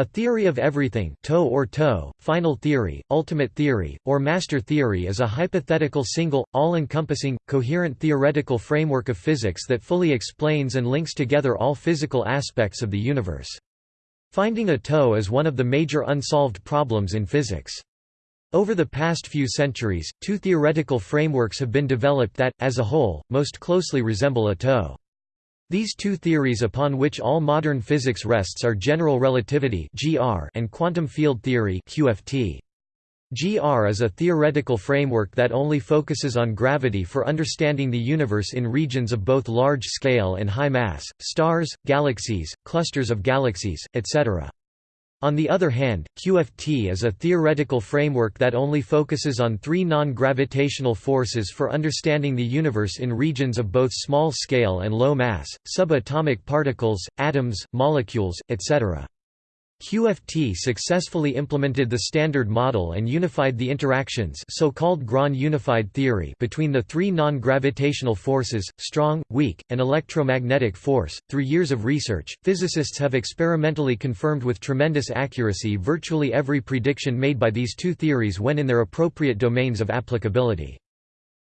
A theory of everything toe or toe, final theory, ultimate theory, or master theory is a hypothetical single, all-encompassing, coherent theoretical framework of physics that fully explains and links together all physical aspects of the universe. Finding a toe is one of the major unsolved problems in physics. Over the past few centuries, two theoretical frameworks have been developed that, as a whole, most closely resemble a toe. These two theories upon which all modern physics rests are general relativity and quantum field theory GR is a theoretical framework that only focuses on gravity for understanding the universe in regions of both large scale and high mass, stars, galaxies, clusters of galaxies, etc. On the other hand, QFT is a theoretical framework that only focuses on three non-gravitational forces for understanding the universe in regions of both small scale and low mass, subatomic particles, atoms, molecules, etc. QFT successfully implemented the Standard Model and unified the interactions so-called Grand unified theory between the three non-gravitational forces, strong, weak, and electromagnetic force. Through years of research, physicists have experimentally confirmed with tremendous accuracy virtually every prediction made by these two theories when in their appropriate domains of applicability.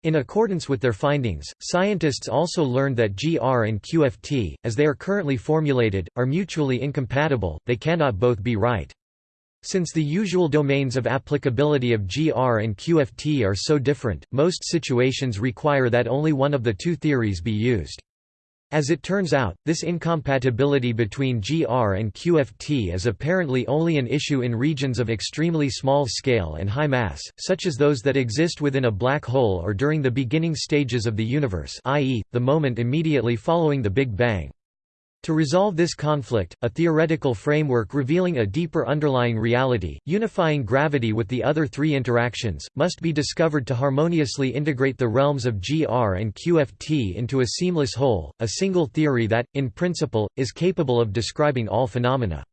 In accordance with their findings, scientists also learned that GR and QFT, as they are currently formulated, are mutually incompatible, they cannot both be right. Since the usual domains of applicability of GR and QFT are so different, most situations require that only one of the two theories be used. As it turns out, this incompatibility between GR and QFT is apparently only an issue in regions of extremely small scale and high mass, such as those that exist within a black hole or during the beginning stages of the universe i.e., the moment immediately following the Big Bang. To resolve this conflict, a theoretical framework revealing a deeper underlying reality, unifying gravity with the other three interactions, must be discovered to harmoniously integrate the realms of GR and QFT into a seamless whole, a single theory that, in principle, is capable of describing all phenomena.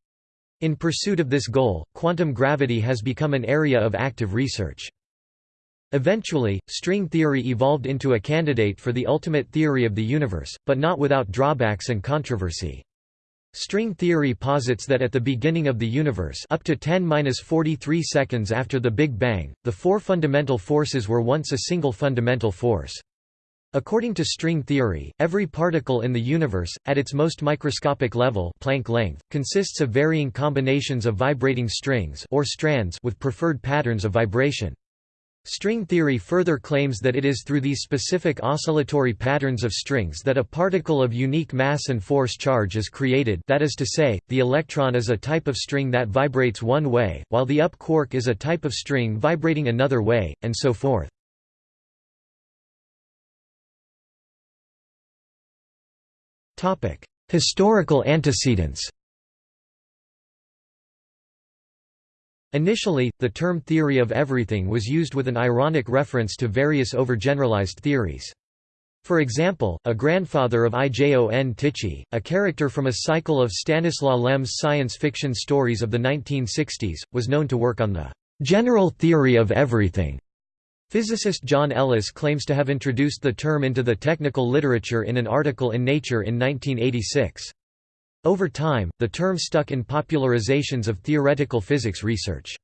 In pursuit of this goal, quantum gravity has become an area of active research. Eventually, string theory evolved into a candidate for the ultimate theory of the universe, but not without drawbacks and controversy. String theory posits that at the beginning of the universe up to 10-43 seconds after the Big Bang, the four fundamental forces were once a single fundamental force. According to string theory, every particle in the universe, at its most microscopic level Planck length, consists of varying combinations of vibrating strings or strands with preferred patterns of vibration. String theory further claims that it is through these specific oscillatory patterns of strings that a particle of unique mass and force charge is created that is to say, the electron is a type of string that vibrates one way, while the up quark is a type of string vibrating another way, and so forth. Historical antecedents Initially, the term theory of everything was used with an ironic reference to various overgeneralized theories. For example, a grandfather of Ijon Tichy, a character from a cycle of Stanislaw Lem's science fiction stories of the 1960s, was known to work on the general theory of everything. Physicist John Ellis claims to have introduced the term into the technical literature in an article in Nature in 1986. Over time, the term stuck in popularizations of theoretical physics research.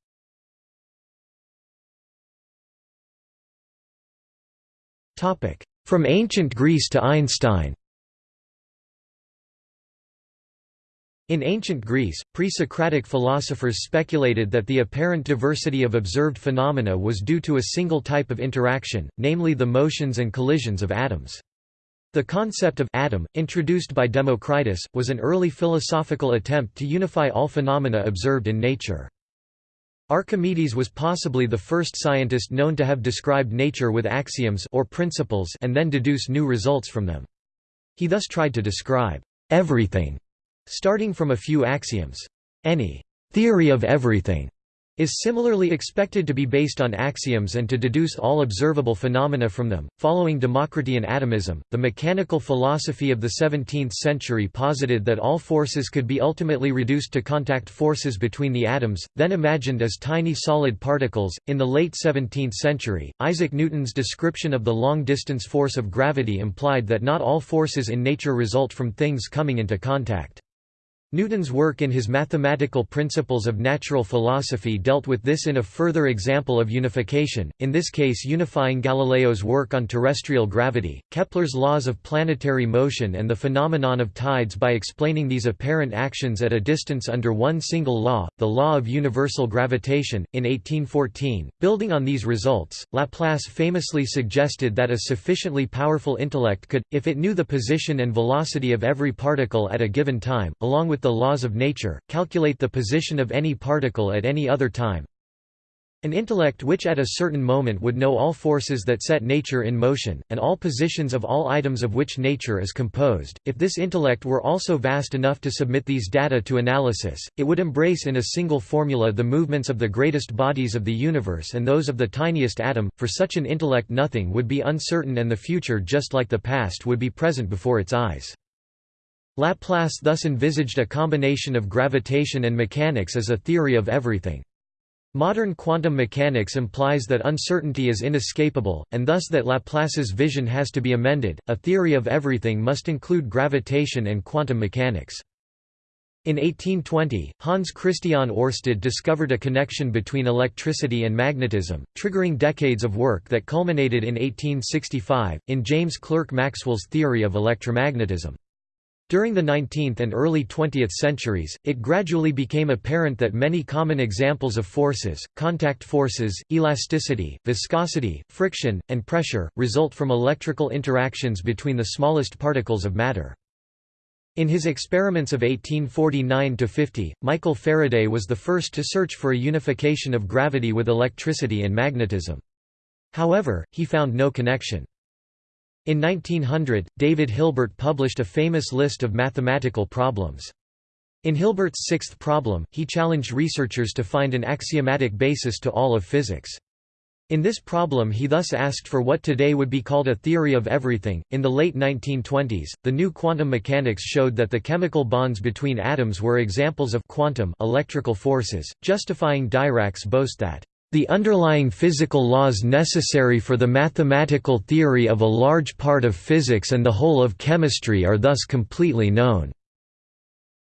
From ancient Greece to Einstein In ancient Greece, pre-Socratic philosophers speculated that the apparent diversity of observed phenomena was due to a single type of interaction, namely the motions and collisions of atoms. The concept of atom, introduced by Democritus, was an early philosophical attempt to unify all phenomena observed in nature. Archimedes was possibly the first scientist known to have described nature with axioms or principles and then deduce new results from them. He thus tried to describe everything, starting from a few axioms. Any theory of everything is similarly expected to be based on axioms and to deduce all observable phenomena from them. Following Democritean atomism, the mechanical philosophy of the 17th century posited that all forces could be ultimately reduced to contact forces between the atoms, then imagined as tiny solid particles. In the late 17th century, Isaac Newton's description of the long distance force of gravity implied that not all forces in nature result from things coming into contact. Newton's work in his Mathematical Principles of Natural Philosophy dealt with this in a further example of unification, in this case unifying Galileo's work on terrestrial gravity, Kepler's laws of planetary motion and the phenomenon of tides by explaining these apparent actions at a distance under one single law, the law of universal gravitation. In 1814, building on these results, Laplace famously suggested that a sufficiently powerful intellect could, if it knew the position and velocity of every particle at a given time, along with with the laws of nature, calculate the position of any particle at any other time. An intellect which at a certain moment would know all forces that set nature in motion, and all positions of all items of which nature is composed. If this intellect were also vast enough to submit these data to analysis, it would embrace in a single formula the movements of the greatest bodies of the universe and those of the tiniest atom. For such an intellect nothing would be uncertain and the future just like the past would be present before its eyes. Laplace thus envisaged a combination of gravitation and mechanics as a theory of everything. Modern quantum mechanics implies that uncertainty is inescapable, and thus that Laplace's vision has to be amended. A theory of everything must include gravitation and quantum mechanics. In 1820, Hans Christian Oersted discovered a connection between electricity and magnetism, triggering decades of work that culminated in 1865, in James Clerk Maxwell's theory of electromagnetism. During the 19th and early 20th centuries, it gradually became apparent that many common examples of forces, contact forces, elasticity, viscosity, friction, and pressure, result from electrical interactions between the smallest particles of matter. In his experiments of 1849–50, Michael Faraday was the first to search for a unification of gravity with electricity and magnetism. However, he found no connection. In 1900, David Hilbert published a famous list of mathematical problems. In Hilbert's sixth problem, he challenged researchers to find an axiomatic basis to all of physics. In this problem he thus asked for what today would be called a theory of everything. In the late 1920s, the new quantum mechanics showed that the chemical bonds between atoms were examples of quantum electrical forces, justifying Dirac's boast that the underlying physical laws necessary for the mathematical theory of a large part of physics and the whole of chemistry are thus completely known.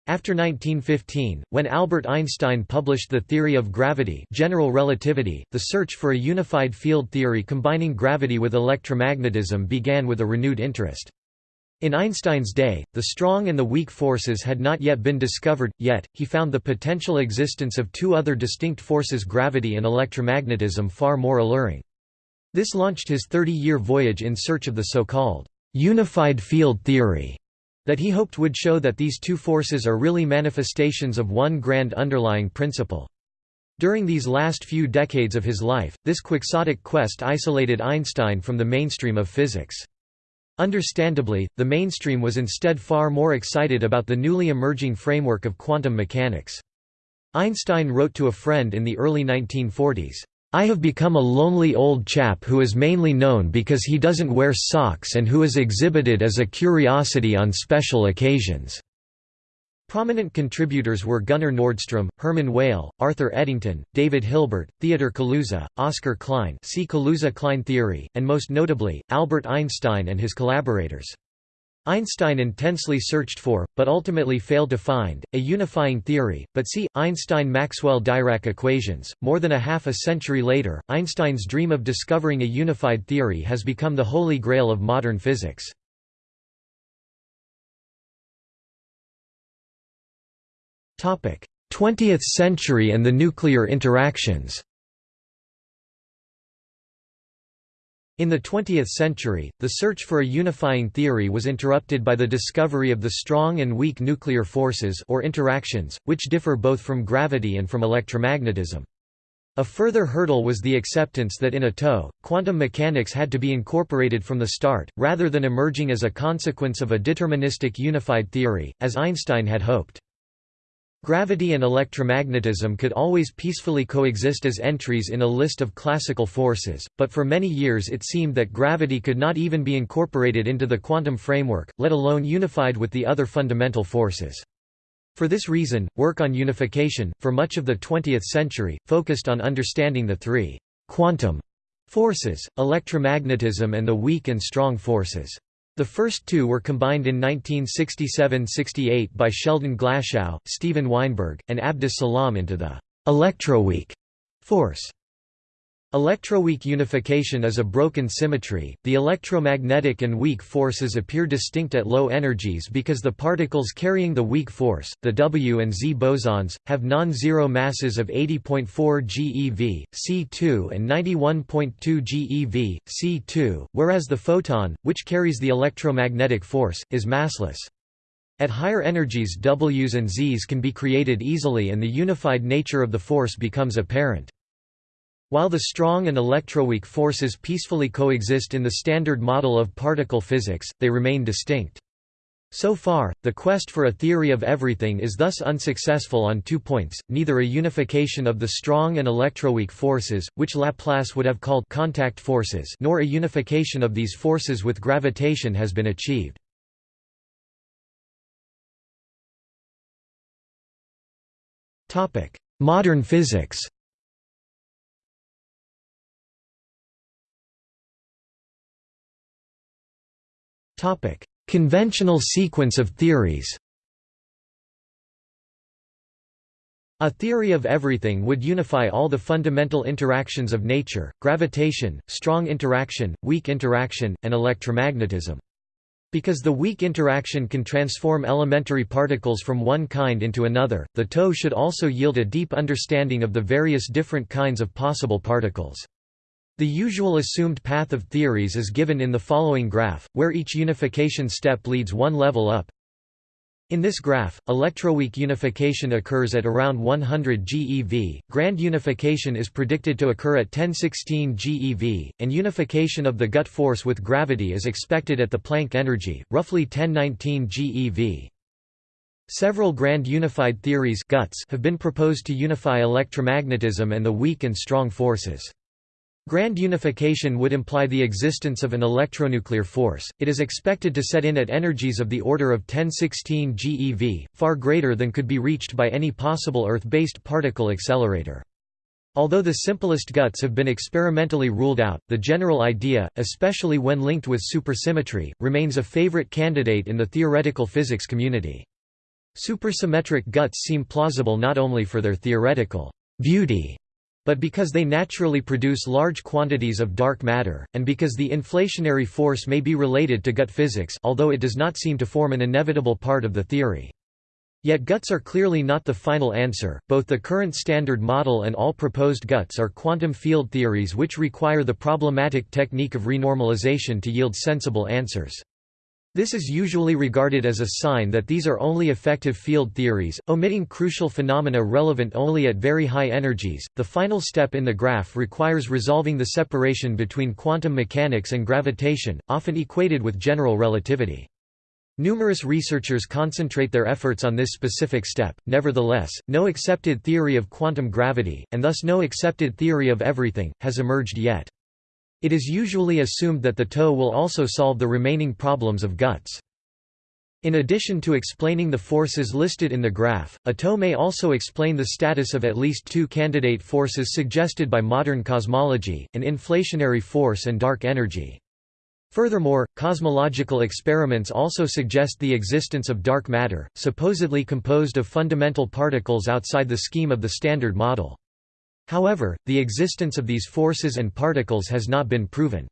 After 1915, when Albert Einstein published the theory of gravity general relativity, the search for a unified field theory combining gravity with electromagnetism began with a renewed interest. In Einstein's day, the strong and the weak forces had not yet been discovered, yet, he found the potential existence of two other distinct forces gravity and electromagnetism far more alluring. This launched his 30-year voyage in search of the so-called «unified field theory» that he hoped would show that these two forces are really manifestations of one grand underlying principle. During these last few decades of his life, this quixotic quest isolated Einstein from the mainstream of physics. Understandably, the mainstream was instead far more excited about the newly emerging framework of quantum mechanics. Einstein wrote to a friend in the early 1940s, I have become a lonely old chap who is mainly known because he doesn't wear socks and who is exhibited as a curiosity on special occasions. Prominent contributors were Gunnar Nordstrom, Hermann Weyl, Arthur Eddington, David Hilbert, Theodor Kaluza, Oscar Klein see Kaluza-Klein theory, and most notably, Albert Einstein and his collaborators. Einstein intensely searched for, but ultimately failed to find, a unifying theory, but see, Einstein-Maxwell-Dirac equations. More than a half a century later, Einstein's dream of discovering a unified theory has become the holy grail of modern physics. 20th century and the nuclear interactions In the 20th century, the search for a unifying theory was interrupted by the discovery of the strong and weak nuclear forces or interactions, which differ both from gravity and from electromagnetism. A further hurdle was the acceptance that in a TOE, quantum mechanics had to be incorporated from the start, rather than emerging as a consequence of a deterministic unified theory, as Einstein had hoped. Gravity and electromagnetism could always peacefully coexist as entries in a list of classical forces, but for many years it seemed that gravity could not even be incorporated into the quantum framework, let alone unified with the other fundamental forces. For this reason, work on unification, for much of the 20th century, focused on understanding the three «quantum» forces, electromagnetism and the weak and strong forces. The first two were combined in 1967–68 by Sheldon Glashow, Steven Weinberg, and Abdus Salam into the electroweak force. Electroweak unification is a broken symmetry. The electromagnetic and weak forces appear distinct at low energies because the particles carrying the weak force, the W and Z bosons, have non-zero masses of 80.4 GeV, C2 and 91.2 GeV, C2, whereas the photon, which carries the electromagnetic force, is massless. At higher energies Ws and Zs can be created easily and the unified nature of the force becomes apparent. While the strong and electroweak forces peacefully coexist in the standard model of particle physics, they remain distinct. So far, the quest for a theory of everything is thus unsuccessful on two points, neither a unification of the strong and electroweak forces, which Laplace would have called contact forces nor a unification of these forces with gravitation has been achieved. Modern physics Conventional sequence of theories A theory of everything would unify all the fundamental interactions of nature, gravitation, strong interaction, weak interaction, and electromagnetism. Because the weak interaction can transform elementary particles from one kind into another, the TOE should also yield a deep understanding of the various different kinds of possible particles. The usual assumed path of theories is given in the following graph, where each unification step leads one level up. In this graph, electroweak unification occurs at around 100 GeV, grand unification is predicted to occur at 1016 GeV, and unification of the gut force with gravity is expected at the Planck energy, roughly 1019 GeV. Several grand unified theories have been proposed to unify electromagnetism and the weak and strong forces. Grand unification would imply the existence of an electronuclear force. It is expected to set in at energies of the order of 1016 GeV, far greater than could be reached by any possible Earth-based particle accelerator. Although the simplest guts have been experimentally ruled out, the general idea, especially when linked with supersymmetry, remains a favorite candidate in the theoretical physics community. Supersymmetric guts seem plausible not only for their theoretical beauty, but because they naturally produce large quantities of dark matter, and because the inflationary force may be related to gut physics although it does not seem to form an inevitable part of the theory. Yet guts are clearly not the final answer, both the current standard model and all proposed guts are quantum field theories which require the problematic technique of renormalization to yield sensible answers. This is usually regarded as a sign that these are only effective field theories, omitting crucial phenomena relevant only at very high energies. The final step in the graph requires resolving the separation between quantum mechanics and gravitation, often equated with general relativity. Numerous researchers concentrate their efforts on this specific step, nevertheless, no accepted theory of quantum gravity, and thus no accepted theory of everything, has emerged yet. It is usually assumed that the TOE will also solve the remaining problems of guts. In addition to explaining the forces listed in the graph, a TOE may also explain the status of at least two candidate forces suggested by modern cosmology, an inflationary force and dark energy. Furthermore, cosmological experiments also suggest the existence of dark matter, supposedly composed of fundamental particles outside the scheme of the Standard Model. However, the existence of these forces and particles has not been proven.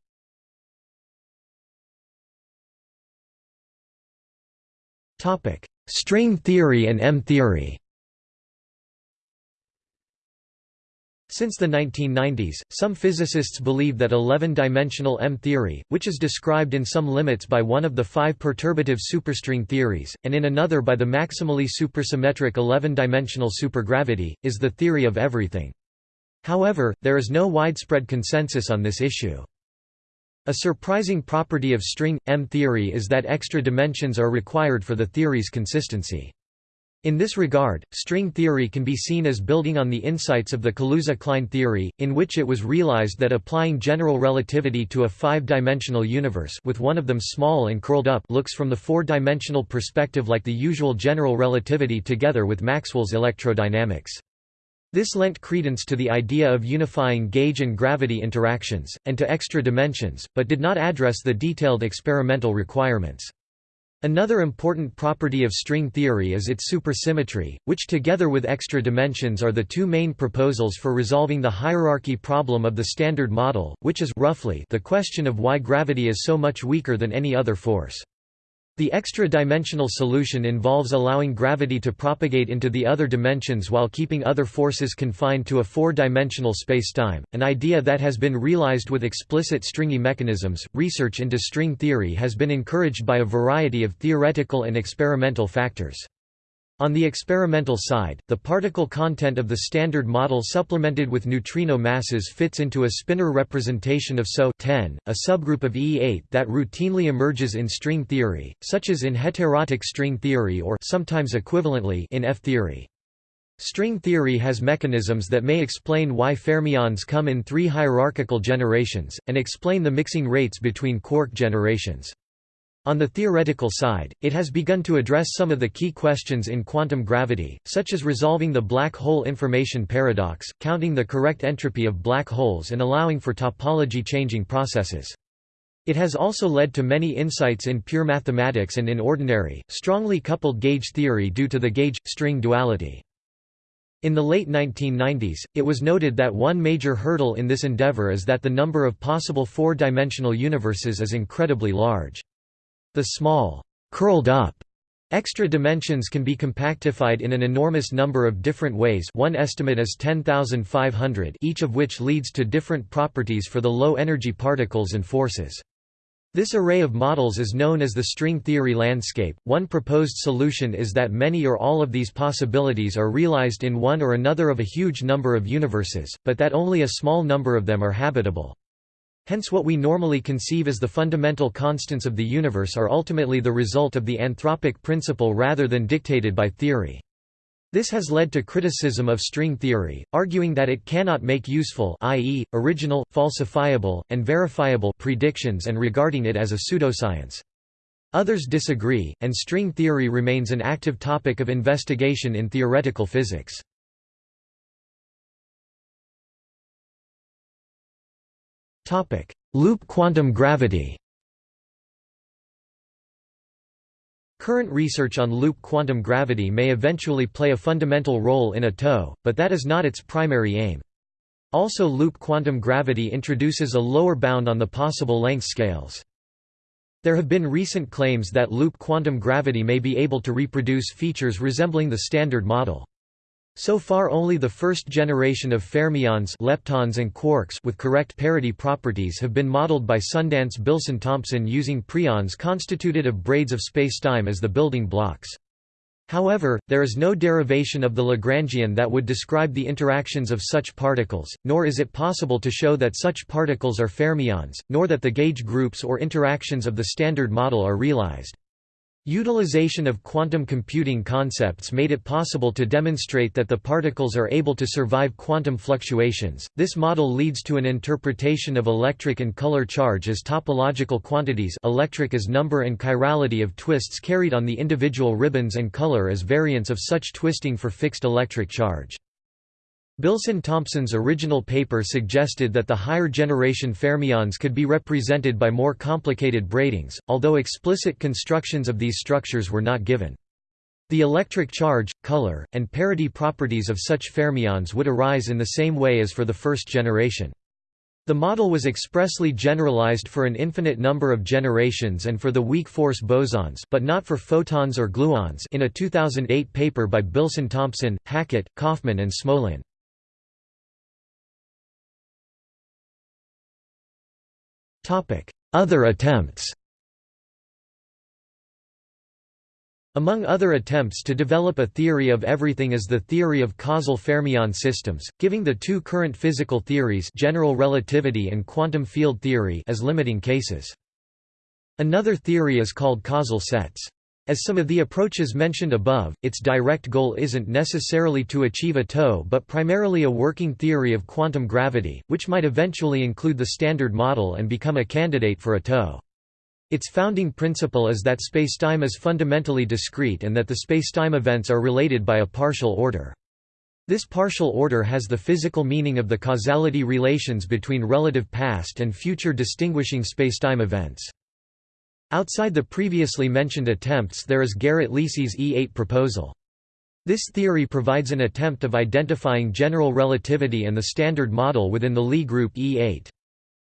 String theory and M-theory Since the 1990s, some physicists believe that 11-dimensional M-theory, which is described in some limits by one of the five perturbative superstring theories, and in another by the maximally supersymmetric 11-dimensional supergravity, is the theory of everything. However, there is no widespread consensus on this issue. A surprising property of string M theory is that extra dimensions are required for the theory's consistency. In this regard, string theory can be seen as building on the insights of the Kaluza-Klein theory, in which it was realized that applying general relativity to a five-dimensional universe with one of them small and curled up looks from the four-dimensional perspective like the usual general relativity together with Maxwell's electrodynamics. This lent credence to the idea of unifying gauge and gravity interactions, and to extra dimensions, but did not address the detailed experimental requirements. Another important property of string theory is its supersymmetry, which together with extra dimensions are the two main proposals for resolving the hierarchy problem of the Standard Model, which is roughly the question of why gravity is so much weaker than any other force. The extra-dimensional solution involves allowing gravity to propagate into the other dimensions while keeping other forces confined to a four-dimensional spacetime, an idea that has been realized with explicit stringy mechanisms. Research into string theory has been encouraged by a variety of theoretical and experimental factors. On the experimental side, the particle content of the Standard Model supplemented with neutrino masses fits into a spinor representation of SO 10, a subgroup of E8 that routinely emerges in string theory, such as in heterotic string theory or sometimes equivalently in F-theory. String theory has mechanisms that may explain why fermions come in three hierarchical generations, and explain the mixing rates between quark generations. On the theoretical side, it has begun to address some of the key questions in quantum gravity, such as resolving the black hole information paradox, counting the correct entropy of black holes and allowing for topology-changing processes. It has also led to many insights in pure mathematics and in ordinary, strongly coupled gauge theory due to the gauge-string duality. In the late 1990s, it was noted that one major hurdle in this endeavor is that the number of possible four-dimensional universes is incredibly large. The small, curled up Extra dimensions can be compactified in an enormous number of different ways one estimate is 10,500 each of which leads to different properties for the low-energy particles and forces. This array of models is known as the string theory landscape. One proposed solution is that many or all of these possibilities are realized in one or another of a huge number of universes, but that only a small number of them are habitable. Hence what we normally conceive as the fundamental constants of the universe are ultimately the result of the anthropic principle rather than dictated by theory. This has led to criticism of string theory, arguing that it cannot make useful i.e., original, falsifiable, and verifiable predictions and regarding it as a pseudoscience. Others disagree, and string theory remains an active topic of investigation in theoretical physics. Loop quantum gravity Current research on loop quantum gravity may eventually play a fundamental role in a TOE, but that is not its primary aim. Also loop quantum gravity introduces a lower bound on the possible length scales. There have been recent claims that loop quantum gravity may be able to reproduce features resembling the Standard Model. So far only the first generation of fermions leptons and quarks with correct parity properties have been modeled by Sundance-Bilson-Thompson using preons constituted of braids of spacetime as the building blocks. However, there is no derivation of the Lagrangian that would describe the interactions of such particles, nor is it possible to show that such particles are fermions, nor that the gauge groups or interactions of the Standard Model are realized. Utilization of quantum computing concepts made it possible to demonstrate that the particles are able to survive quantum fluctuations. This model leads to an interpretation of electric and color charge as topological quantities, electric as number and chirality of twists carried on the individual ribbons and color as variants of such twisting for fixed electric charge. Bilson-Thompson's original paper suggested that the higher generation fermions could be represented by more complicated braidings, although explicit constructions of these structures were not given. The electric charge, color, and parity properties of such fermions would arise in the same way as for the first generation. The model was expressly generalized for an infinite number of generations and for the weak force bosons but not for photons or gluons in a 2008 paper by Bilson-Thompson, Hackett, Kauffman and Smolin. Other attempts Among other attempts to develop a theory of everything is the theory of causal fermion systems, giving the two current physical theories general relativity and quantum field theory as limiting cases. Another theory is called causal sets. As some of the approaches mentioned above, its direct goal isn't necessarily to achieve a TOE but primarily a working theory of quantum gravity, which might eventually include the Standard Model and become a candidate for a TOE. Its founding principle is that spacetime is fundamentally discrete and that the spacetime events are related by a partial order. This partial order has the physical meaning of the causality relations between relative past and future distinguishing spacetime events. Outside the previously mentioned attempts there is Garrett-Lisi's E8 proposal. This theory provides an attempt of identifying general relativity and the Standard Model within the Lie group E8.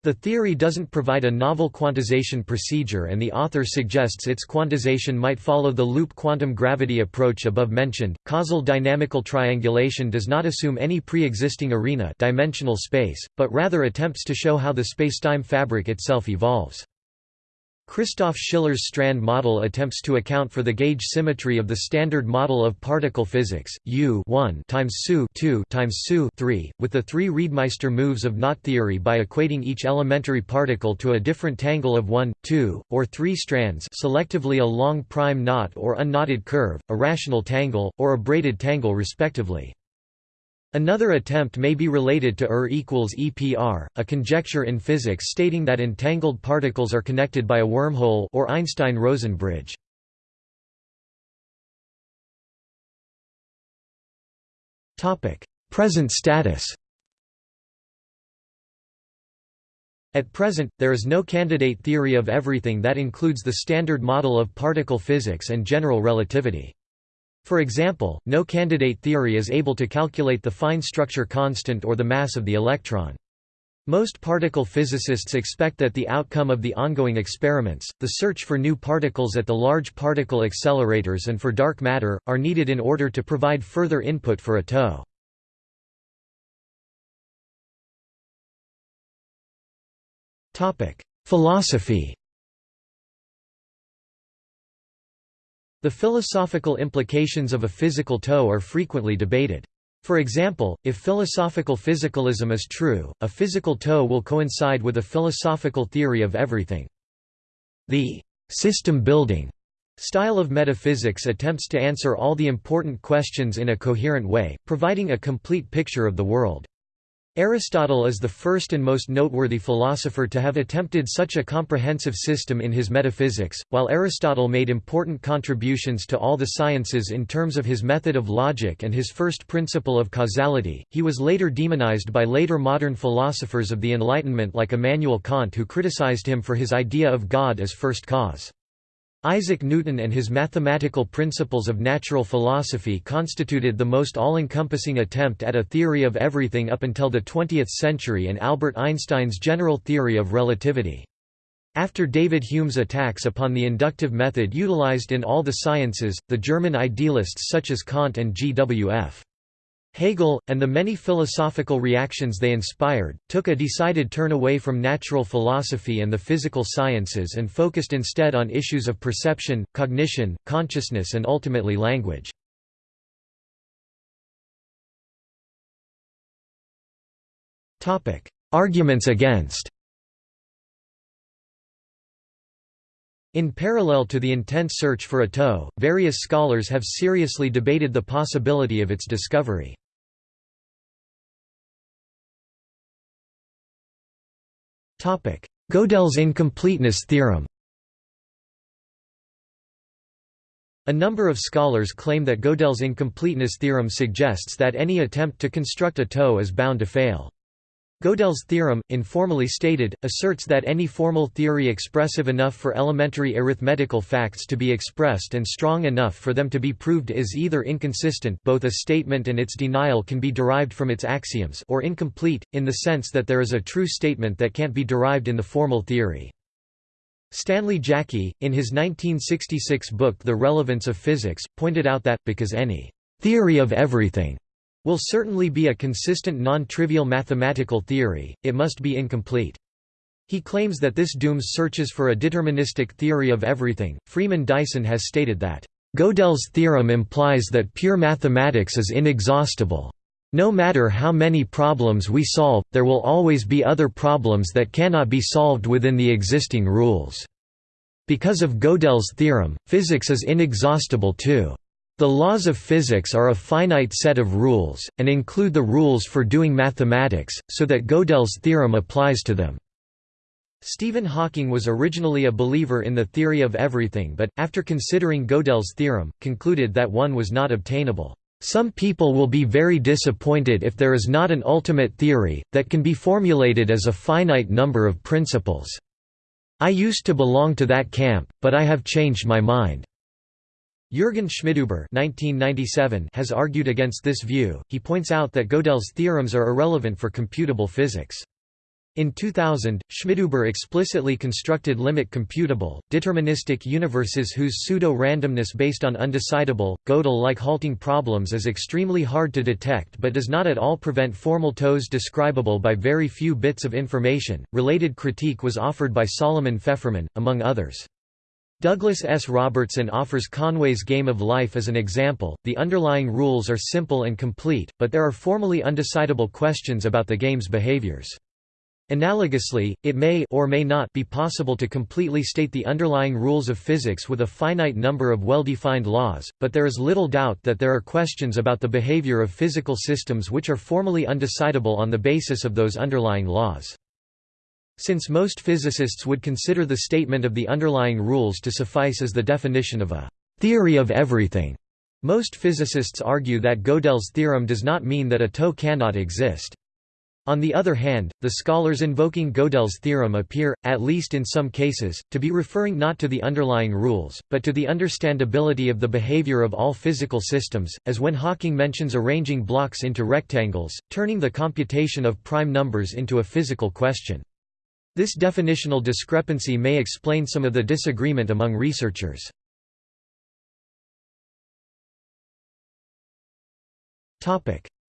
The theory doesn't provide a novel quantization procedure and the author suggests its quantization might follow the loop quantum gravity approach above mentioned. Causal dynamical triangulation does not assume any pre-existing arena dimensional space, but rather attempts to show how the spacetime fabric itself evolves. Christoph Schiller's strand model attempts to account for the gauge symmetry of the standard model of particle physics, U 1 times SU 2 times SU 3, with the three Reidemeister moves of knot theory by equating each elementary particle to a different tangle of 1, 2, or 3 strands selectively a long prime knot or unknotted curve, a rational tangle, or a braided tangle respectively. Another attempt may be related to ER equals EPR, a conjecture in physics stating that entangled particles are connected by a wormhole or Einstein-Rosen bridge. Present status At present, there is no candidate theory of everything that includes the Standard Model of particle physics and general relativity. For example, no candidate theory is able to calculate the fine structure constant or the mass of the electron. Most particle physicists expect that the outcome of the ongoing experiments, the search for new particles at the large particle accelerators and for dark matter, are needed in order to provide further input for a TOE. Philosophy The philosophical implications of a physical TOE are frequently debated. For example, if philosophical physicalism is true, a physical TOE will coincide with a philosophical theory of everything. The system-building style of metaphysics attempts to answer all the important questions in a coherent way, providing a complete picture of the world. Aristotle is the first and most noteworthy philosopher to have attempted such a comprehensive system in his metaphysics. While Aristotle made important contributions to all the sciences in terms of his method of logic and his first principle of causality, he was later demonized by later modern philosophers of the Enlightenment like Immanuel Kant who criticized him for his idea of God as first cause. Isaac Newton and his mathematical principles of natural philosophy constituted the most all-encompassing attempt at a theory of everything up until the 20th century and Albert Einstein's general theory of relativity. After David Hume's attacks upon the inductive method utilized in all the sciences, the German idealists such as Kant and G.W.F. Hegel, and the many philosophical reactions they inspired, took a decided turn away from natural philosophy and the physical sciences and focused instead on issues of perception, cognition, consciousness and ultimately language. Arguments against In parallel to the intense search for a TOE, various scholars have seriously debated the possibility of its discovery. Gödel's incompleteness theorem A number of scholars claim that Gödel's incompleteness theorem suggests that any attempt to construct a TOE is bound to fail. Gödel's theorem, informally stated, asserts that any formal theory expressive enough for elementary arithmetical facts to be expressed and strong enough for them to be proved is either inconsistent both a statement and its denial can be derived from its axioms or incomplete, in the sense that there is a true statement that can't be derived in the formal theory. Stanley Jaki, in his 1966 book The Relevance of Physics, pointed out that, because any «theory of everything» will certainly be a consistent non-trivial mathematical theory, it must be incomplete. He claims that this dooms searches for a deterministic theory of everything. Freeman Dyson has stated that, Gödel's theorem implies that pure mathematics is inexhaustible. No matter how many problems we solve, there will always be other problems that cannot be solved within the existing rules. Because of Gödel's theorem, physics is inexhaustible too. The laws of physics are a finite set of rules, and include the rules for doing mathematics, so that Gödel's theorem applies to them. Stephen Hawking was originally a believer in the theory of everything but, after considering Gödel's theorem, concluded that one was not obtainable. Some people will be very disappointed if there is not an ultimate theory, that can be formulated as a finite number of principles. I used to belong to that camp, but I have changed my mind. Jürgen Schmidhuber has argued against this view, he points out that Gödel's theorems are irrelevant for computable physics. In 2000, Schmidhuber explicitly constructed limit computable, deterministic universes whose pseudo-randomness based on undecidable, Gödel-like halting problems is extremely hard to detect but does not at all prevent formal toes describable by very few bits of information. Related critique was offered by Solomon Feferman, among others. Douglas S. Robertson offers Conway's Game of Life as an example. The underlying rules are simple and complete, but there are formally undecidable questions about the game's behaviors. Analogously, it may or may not be possible to completely state the underlying rules of physics with a finite number of well-defined laws, but there is little doubt that there are questions about the behavior of physical systems which are formally undecidable on the basis of those underlying laws. Since most physicists would consider the statement of the underlying rules to suffice as the definition of a theory of everything, most physicists argue that Gödel's theorem does not mean that a toe cannot exist. On the other hand, the scholars invoking Gödel's theorem appear, at least in some cases, to be referring not to the underlying rules, but to the understandability of the behavior of all physical systems, as when Hawking mentions arranging blocks into rectangles, turning the computation of prime numbers into a physical question. This definitional discrepancy may explain some of the disagreement among researchers.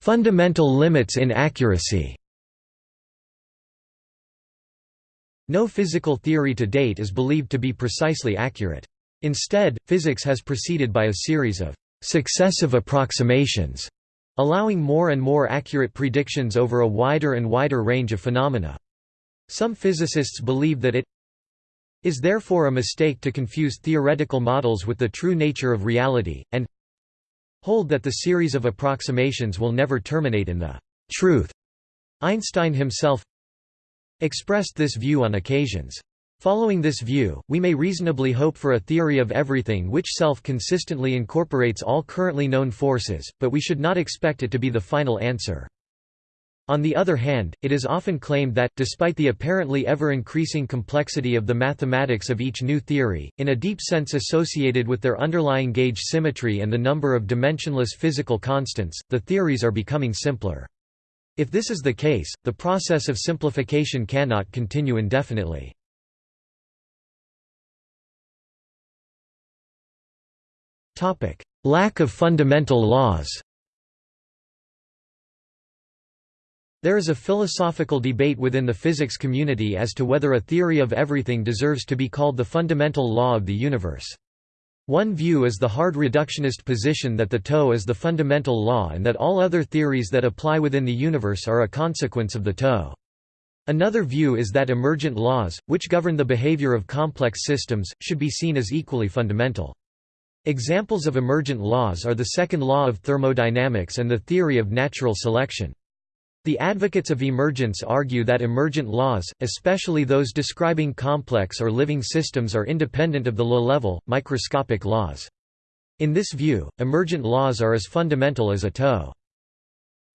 Fundamental limits in accuracy No physical theory to date is believed to be precisely accurate. Instead, physics has proceeded by a series of successive approximations, allowing more and more accurate predictions over a wider and wider range of phenomena. Some physicists believe that it is therefore a mistake to confuse theoretical models with the true nature of reality, and hold that the series of approximations will never terminate in the truth. Einstein himself expressed this view on occasions. Following this view, we may reasonably hope for a theory of everything which self-consistently incorporates all currently known forces, but we should not expect it to be the final answer. On the other hand, it is often claimed that, despite the apparently ever-increasing complexity of the mathematics of each new theory, in a deep sense associated with their underlying gauge symmetry and the number of dimensionless physical constants, the theories are becoming simpler. If this is the case, the process of simplification cannot continue indefinitely. Lack of fundamental laws There is a philosophical debate within the physics community as to whether a theory of everything deserves to be called the fundamental law of the universe. One view is the hard reductionist position that the toe is the fundamental law and that all other theories that apply within the universe are a consequence of the toe. Another view is that emergent laws, which govern the behavior of complex systems, should be seen as equally fundamental. Examples of emergent laws are the second law of thermodynamics and the theory of natural selection. The advocates of emergence argue that emergent laws, especially those describing complex or living systems are independent of the low-level, microscopic laws. In this view, emergent laws are as fundamental as a toe.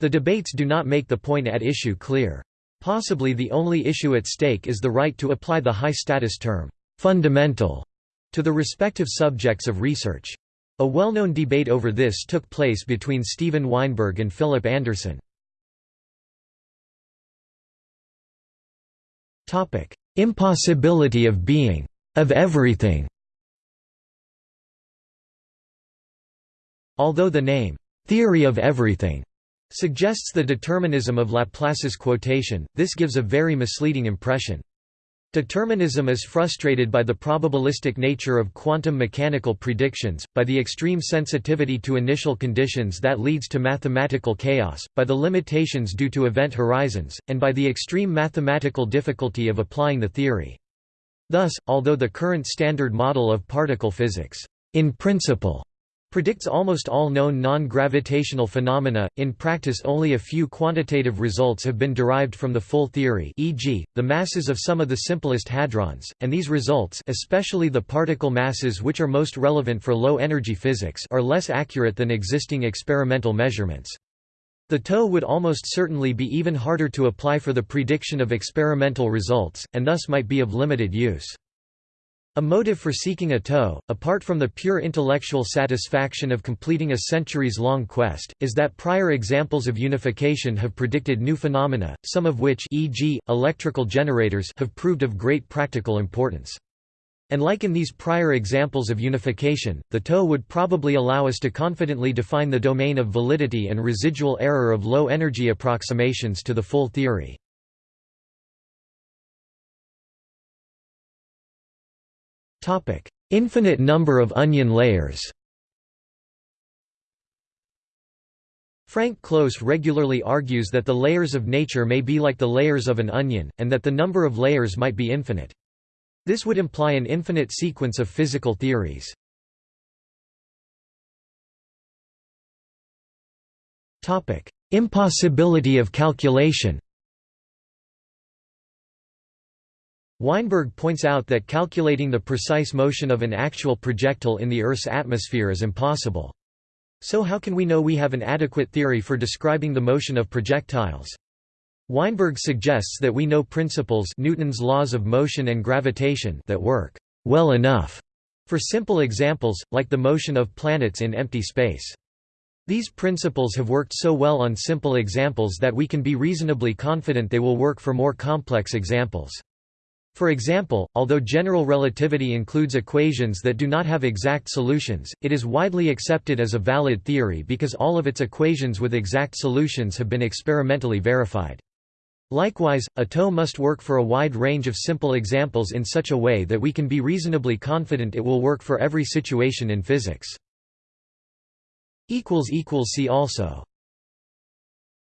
The debates do not make the point at issue clear. Possibly the only issue at stake is the right to apply the high-status term, fundamental, to the respective subjects of research. A well-known debate over this took place between Steven Weinberg and Philip Anderson. Topic: Impossibility of being of everything. Although the name theory of everything suggests the determinism of Laplace's quotation, this gives a very misleading impression. Determinism is frustrated by the probabilistic nature of quantum mechanical predictions, by the extreme sensitivity to initial conditions that leads to mathematical chaos, by the limitations due to event horizons, and by the extreme mathematical difficulty of applying the theory. Thus, although the current standard model of particle physics, in principle, predicts almost all known non-gravitational phenomena. In practice, only a few quantitative results have been derived from the full theory, e.g., the masses of some of the simplest hadrons, and these results, especially the particle masses which are most relevant for low-energy physics, are less accurate than existing experimental measurements. The TOE would almost certainly be even harder to apply for the prediction of experimental results, and thus might be of limited use. A motive for seeking a TOE, apart from the pure intellectual satisfaction of completing a centuries-long quest, is that prior examples of unification have predicted new phenomena, some of which e.g., electrical generators have proved of great practical importance. And like in these prior examples of unification, the TOE would probably allow us to confidently define the domain of validity and residual error of low-energy approximations to the full theory. Infinite number of onion layers Frank Close regularly argues that the layers of nature may be like the layers of an onion, and that the number of layers might be infinite. This would imply an infinite sequence of physical theories. Impossibility of calculation Weinberg points out that calculating the precise motion of an actual projectile in the Earth's atmosphere is impossible. So how can we know we have an adequate theory for describing the motion of projectiles? Weinberg suggests that we know principles Newton's laws of motion and gravitation that work well enough for simple examples, like the motion of planets in empty space. These principles have worked so well on simple examples that we can be reasonably confident they will work for more complex examples. For example, although general relativity includes equations that do not have exact solutions, it is widely accepted as a valid theory because all of its equations with exact solutions have been experimentally verified. Likewise, a TOE must work for a wide range of simple examples in such a way that we can be reasonably confident it will work for every situation in physics. See also